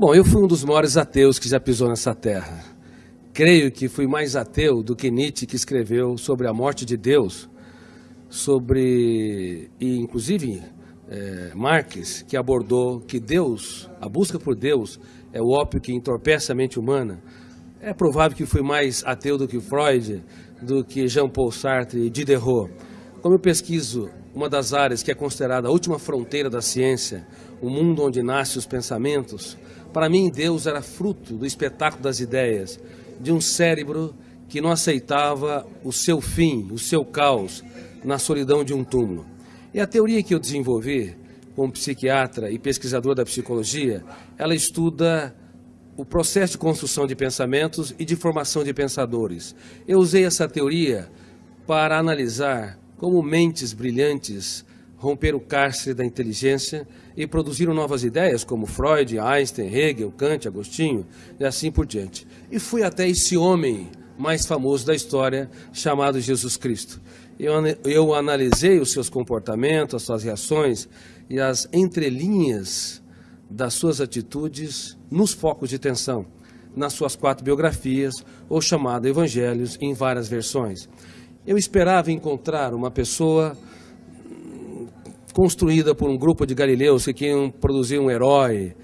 Bom, eu fui um dos maiores ateus que já pisou nessa terra. Creio que fui mais ateu do que Nietzsche, que escreveu sobre a morte de Deus, sobre, e inclusive é, Marx, que abordou que Deus, a busca por Deus, é o ópio que entorpece a mente humana. É provável que fui mais ateu do que Freud, do que Jean-Paul Sartre e Diderot. Como eu pesquiso uma das áreas que é considerada a última fronteira da ciência, o mundo onde nascem os pensamentos, para mim Deus era fruto do espetáculo das ideias, de um cérebro que não aceitava o seu fim, o seu caos, na solidão de um túmulo. E a teoria que eu desenvolvi como psiquiatra e pesquisador da psicologia, ela estuda o processo de construção de pensamentos e de formação de pensadores. Eu usei essa teoria para analisar como mentes brilhantes romperam o cárcere da inteligência e produziram novas ideias, como Freud, Einstein, Hegel, Kant, Agostinho e assim por diante. E fui até esse homem mais famoso da história, chamado Jesus Cristo. Eu, eu analisei os seus comportamentos, as suas reações e as entrelinhas das suas atitudes nos focos de tensão, nas suas quatro biografias, ou chamado Evangelhos, em várias versões. Eu esperava encontrar uma pessoa construída por um grupo de galileus que queriam produzir um herói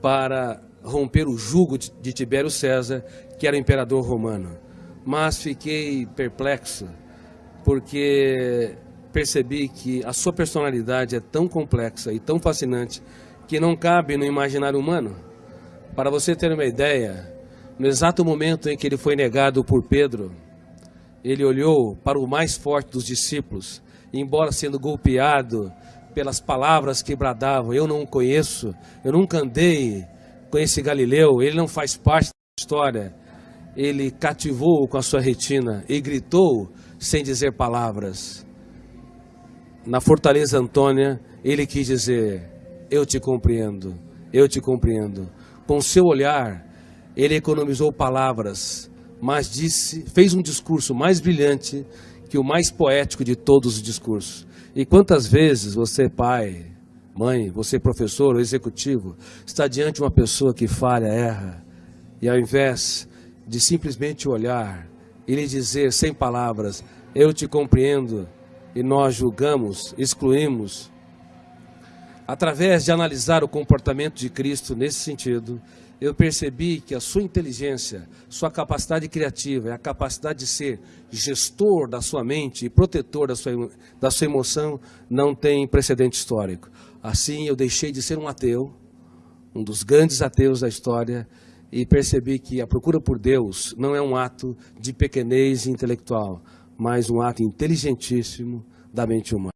para romper o jugo de Tibério César, que era imperador romano. Mas fiquei perplexo, porque percebi que a sua personalidade é tão complexa e tão fascinante que não cabe no imaginário humano. Para você ter uma ideia, no exato momento em que ele foi negado por Pedro, ele olhou para o mais forte dos discípulos, embora sendo golpeado pelas palavras que bradavam, eu não o conheço, eu nunca andei com esse Galileu, ele não faz parte da história. Ele cativou com a sua retina e gritou sem dizer palavras. Na fortaleza Antônia, ele quis dizer: Eu te compreendo, eu te compreendo. Com seu olhar, ele economizou palavras mas disse, fez um discurso mais brilhante que o mais poético de todos os discursos. E quantas vezes você, pai, mãe, você, professor ou executivo, está diante de uma pessoa que falha, erra, e ao invés de simplesmente olhar e lhe dizer sem palavras, eu te compreendo, e nós julgamos, excluímos, através de analisar o comportamento de Cristo nesse sentido, eu percebi que a sua inteligência, sua capacidade criativa, a capacidade de ser gestor da sua mente e protetor da sua, da sua emoção não tem precedente histórico. Assim, eu deixei de ser um ateu, um dos grandes ateus da história, e percebi que a procura por Deus não é um ato de pequenez intelectual, mas um ato inteligentíssimo da mente humana.